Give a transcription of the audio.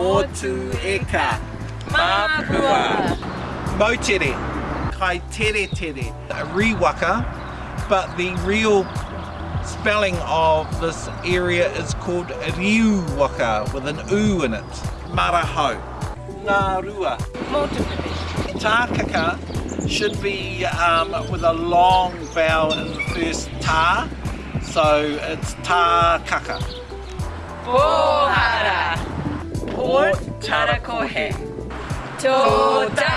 Motu eka. Mapua. Moutere. Kai tere tere. Riwaka. But the real spelling of this area is called Riuwaka with an U in it. Marahau. Ngā rua. Motupipi. Tākaka should be um, with a long vowel in the first tā. So it's tākaka. Pohara. Tarakohe. Tōtaranui.